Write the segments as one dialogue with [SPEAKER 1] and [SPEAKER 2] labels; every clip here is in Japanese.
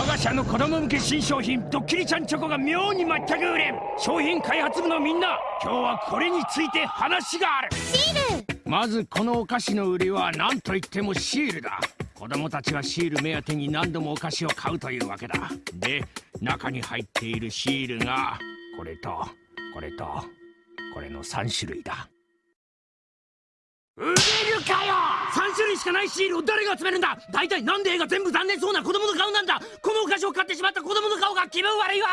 [SPEAKER 1] 我が社の子供向け新商品ドッキリちゃんチョコが妙に全く売れん。商品開発部のみんな今日はこれについて話がある。
[SPEAKER 2] シール！
[SPEAKER 1] まずこのお菓子の売りは何といってもシールだ。子供たちはシール目当てに何度もお菓子を買うというわけだ。で中に入っているシールがこれとこれとこれの3種類だ。売れるかよ3種類しかないシールを誰が集めるんだ？大体なんで絵が全部残念そうな子供の顔なんだ？このお菓子を買ってしまった子供の顔が気分悪いわ！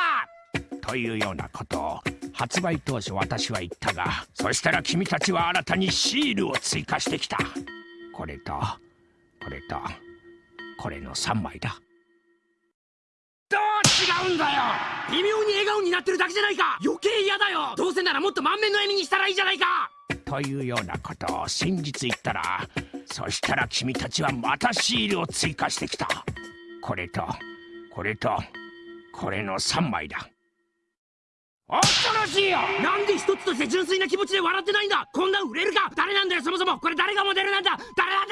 [SPEAKER 1] というようなこと。を発売当初私は言ったがそしたら君たちは新たにシールを追加してきた。これとこれとこれの3枚だ。どう違うんだよ！微妙に笑顔になってるだけじゃないか！余計嫌だよ！どうせならもっと満面の笑みにしたらいいじゃないか！というようなことを先日言ったらそしたら君たちはまたシールを追加してきた。これとこれとこれの3枚だ。恐ろしいよ！なんで一つとして純粋な気持ちで笑ってないんだ？こんな売れるか？誰なんだよそもそも！これ誰がモデルなんだ？誰なん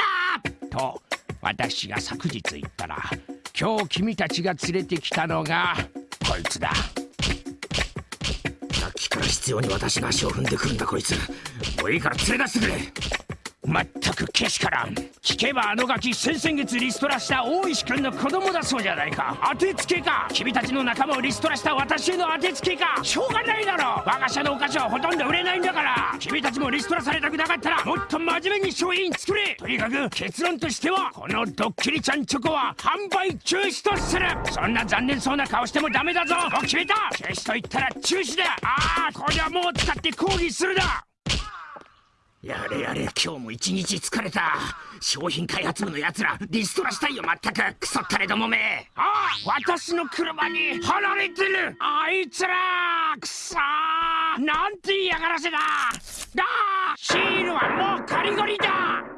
[SPEAKER 1] だ？と私が昨日言ったら今日君たちが連れてきたのがこいつだ。さっきから必要に私が足を踏んでくるんだこいつ。もういいから連れ出してくれまったくけしからん。聞けばあのガキ先々月リストラした大石君の子供だそうじゃないか。当てつけか。君たちの仲間をリストラした私への当てつけか。しょうがないだろ。我が社のお菓子はほとんど売れないんだから。君たちもリストラされたくなかったらもっと真面目に商品作れ。とにかく結論としてはこのドッキリちゃんチョコは販売中止とする。そんな残念そうな顔してもダメだぞ。もう決めた。中止と言ったら中止だ。ああこれはもう使って抗議するだやれやれ今日も一日疲れた。商品開発部のやつらリストラしたいよまったく。クソったれどもめ。ああ私の車に貼られてる。あいつらくそなんて嫌がらせだ。だシールはもうガリガリだ。